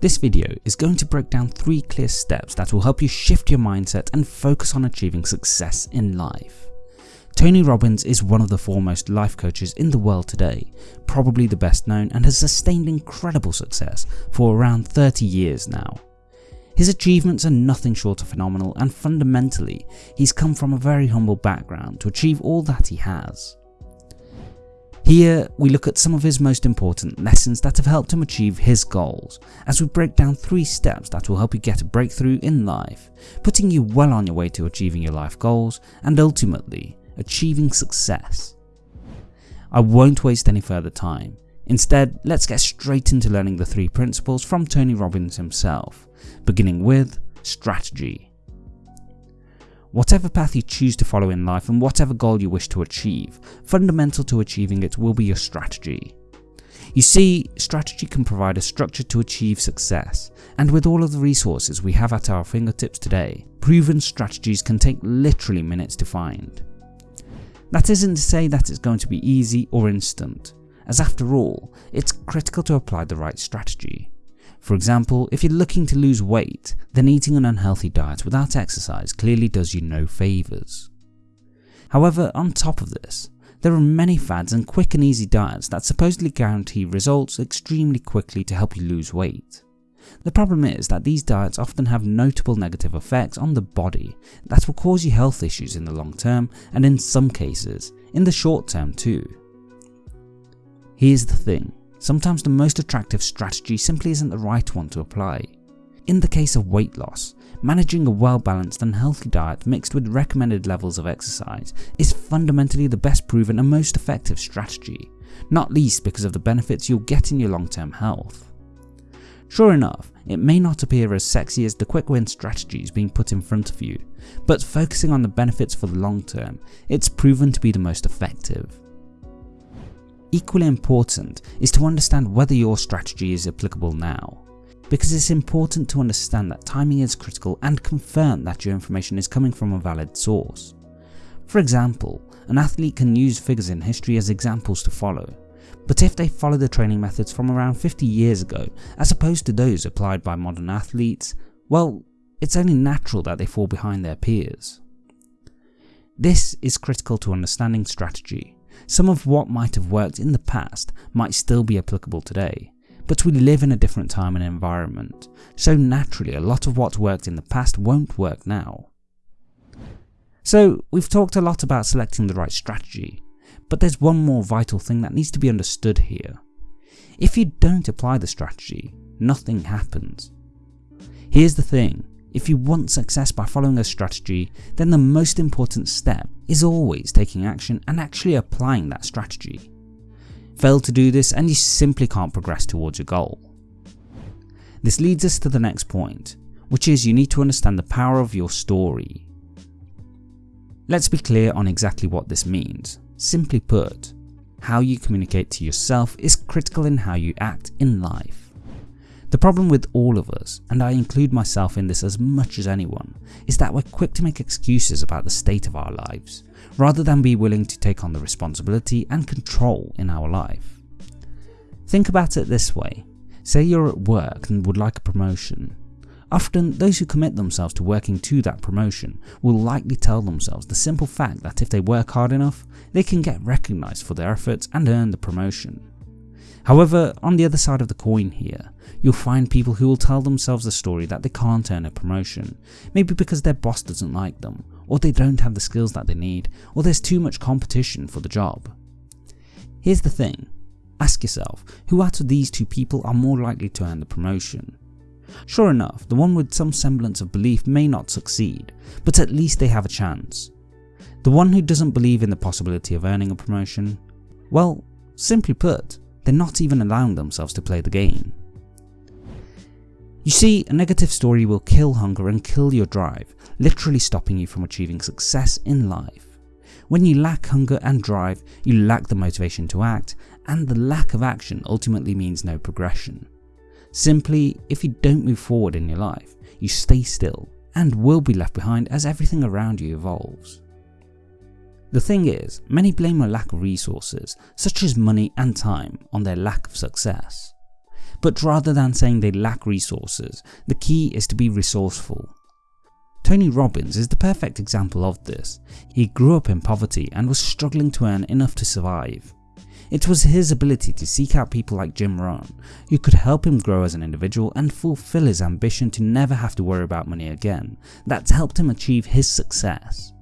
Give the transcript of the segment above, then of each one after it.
This video is going to break down 3 clear steps that will help you shift your mindset and focus on achieving success in life. Tony Robbins is one of the foremost life coaches in the world today, probably the best known and has sustained incredible success for around 30 years now. His achievements are nothing short of phenomenal and fundamentally, he's come from a very humble background to achieve all that he has. Here, we look at some of his most important lessons that have helped him achieve his goals, as we break down 3 steps that will help you get a breakthrough in life, putting you well on your way to achieving your life goals and ultimately, achieving success. I won't waste any further time, instead let's get straight into learning the 3 principles from Tony Robbins himself, beginning with strategy. Whatever path you choose to follow in life and whatever goal you wish to achieve, fundamental to achieving it will be your strategy. You see, strategy can provide a structure to achieve success, and with all of the resources we have at our fingertips today, proven strategies can take literally minutes to find. That isn't to say that it's going to be easy or instant, as after all, it's critical to apply the right strategy. For example, if you're looking to lose weight, then eating an unhealthy diet without exercise clearly does you no favours. However, on top of this, there are many fads and quick and easy diets that supposedly guarantee results extremely quickly to help you lose weight. The problem is that these diets often have notable negative effects on the body that will cause you health issues in the long term and in some cases, in the short term too. Here's the thing, Sometimes the most attractive strategy simply isn't the right one to apply. In the case of weight loss, managing a well balanced and healthy diet mixed with recommended levels of exercise is fundamentally the best proven and most effective strategy, not least because of the benefits you'll get in your long term health. Sure enough, it may not appear as sexy as the quick win strategies being put in front of you, but focusing on the benefits for the long term, it's proven to be the most effective. Equally important is to understand whether your strategy is applicable now, because it's important to understand that timing is critical and confirm that your information is coming from a valid source. For example, an athlete can use figures in history as examples to follow, but if they follow the training methods from around 50 years ago as opposed to those applied by modern athletes, well, it's only natural that they fall behind their peers. This is critical to understanding strategy, some of what might have worked in the past might still be applicable today, but we live in a different time and environment, so naturally a lot of what worked in the past won't work now. So we've talked a lot about selecting the right strategy, but there's one more vital thing that needs to be understood here. If you don't apply the strategy, nothing happens. Here's the thing, if you want success by following a strategy, then the most important step is always taking action and actually applying that strategy. Fail to do this and you simply can't progress towards your goal. This leads us to the next point, which is you need to understand the power of your story. Let's be clear on exactly what this means. Simply put, how you communicate to yourself is critical in how you act in life. The problem with all of us, and I include myself in this as much as anyone, is that we're quick to make excuses about the state of our lives, rather than be willing to take on the responsibility and control in our life. Think about it this way, say you're at work and would like a promotion. Often, those who commit themselves to working to that promotion will likely tell themselves the simple fact that if they work hard enough, they can get recognised for their efforts and earn the promotion. However, on the other side of the coin here, you'll find people who will tell themselves the story that they can't earn a promotion, maybe because their boss doesn't like them, or they don't have the skills that they need, or there's too much competition for the job. Here's the thing, ask yourself, who out of these two people are more likely to earn the promotion? Sure enough, the one with some semblance of belief may not succeed, but at least they have a chance. The one who doesn't believe in the possibility of earning a promotion, well, simply put, they're not even allowing themselves to play the game. You see, a negative story will kill hunger and kill your drive, literally stopping you from achieving success in life. When you lack hunger and drive, you lack the motivation to act, and the lack of action ultimately means no progression. Simply, if you don't move forward in your life, you stay still and will be left behind as everything around you evolves. The thing is, many blame a lack of resources, such as money and time, on their lack of success. but rather than saying they lack resources, the key is to be resourceful. Tony Robbins is the perfect example of this. He grew up in poverty and was struggling to earn enough to survive. It was his ability to seek out people like Jim Rohn who could help him grow as an individual and fulfill his ambition to never have to worry about money again that's helped him achieve his success.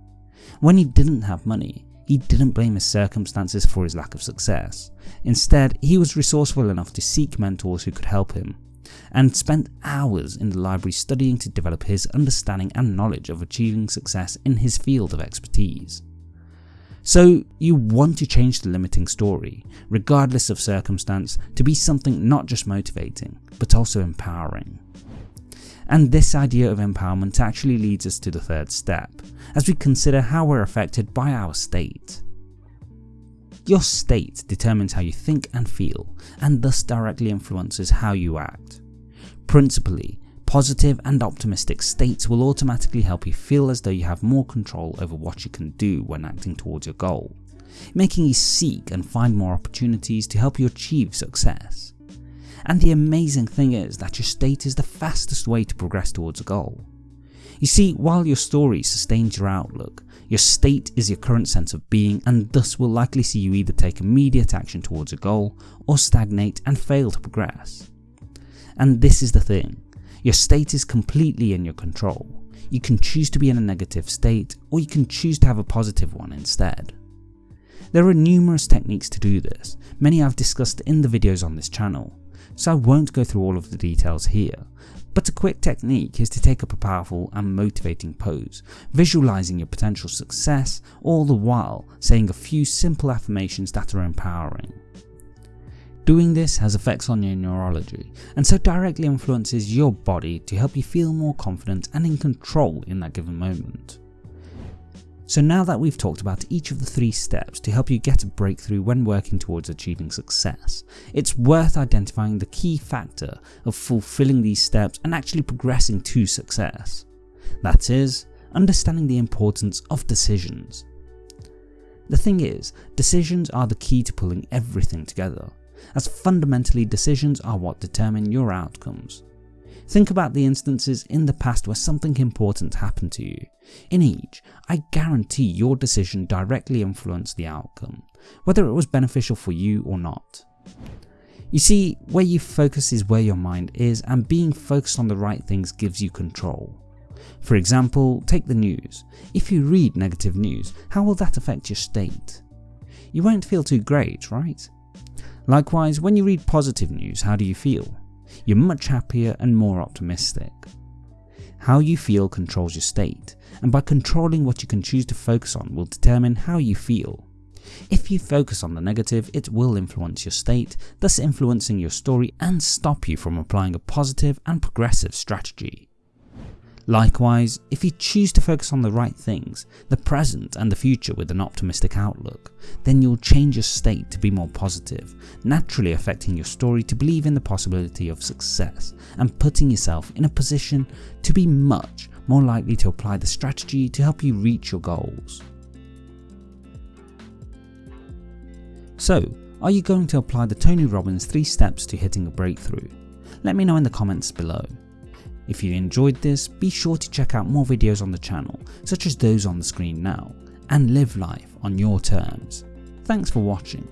When he didn't have money, he didn't blame his circumstances for his lack of success. Instead, he was resourceful enough to seek mentors who could help him, and spent hours in the library studying to develop his understanding and knowledge of achieving success in his field of expertise. So you want to change the limiting story, regardless of circumstance, to be something not just motivating, but also empowering. And this idea of empowerment actually leads us to the third step, as we consider how we're affected by our state. Your state determines how you think and feel, and thus directly influences how you act. Principally, Positive and optimistic states will automatically help you feel as though you have more control over what you can do when acting towards your goal, making you seek and find more opportunities to help you achieve success. And the amazing thing is that your state is the fastest way to progress towards a goal. You see, while your story sustains your outlook, your state is your current sense of being and thus will likely see you either take immediate action towards a goal or stagnate and fail to progress. And this is the thing, your state is completely in your control. You can choose to be in a negative state or you can choose to have a positive one instead. There are numerous techniques to do this, many I've discussed in the videos on this channel, so I won't go through all of the details here, but a quick technique is to take up a powerful and motivating pose, visualizing your potential success, all the while saying a few simple affirmations that are empowering. Doing this has effects on your neurology and so directly influences your body to help you feel more confident and in control in that given moment. So now that we've talked about each of the three steps to help you get a breakthrough when working towards achieving success, it's worth identifying the key factor of fulfilling these steps and actually progressing to success. That is, understanding the importance of decisions. The thing is, decisions are the key to pulling everything together as fundamentally decisions are what determine your outcomes. Think about the instances in the past where something important happened to you. In each, I guarantee your decision directly influenced the outcome, whether it was beneficial for you or not. You see, where you focus is where your mind is and being focused on the right things gives you control. For example, take the news. If you read negative news, how will that affect your state? You won't feel too great, right? Likewise, when you read positive news, how do you feel? You're much happier and more optimistic. How you feel controls your state, and by controlling what you can choose to focus on will determine how you feel. If you focus on the negative, it will influence your state, thus influencing your story and stop you from applying a positive and progressive strategy. Likewise, if you choose to focus on the right things, the present and the future with an optimistic outlook, then you'll change your state to be more positive, naturally affecting your story to believe in the possibility of success and putting yourself in a position to be much more likely to apply the strategy to help you reach your goals. So, are you going to apply the Tony Robbins 3 steps to hitting a breakthrough? Let me know in the comments below. If you enjoyed this, be sure to check out more videos on the channel, such as those on the screen now, and live life on your terms. Thanks for watching.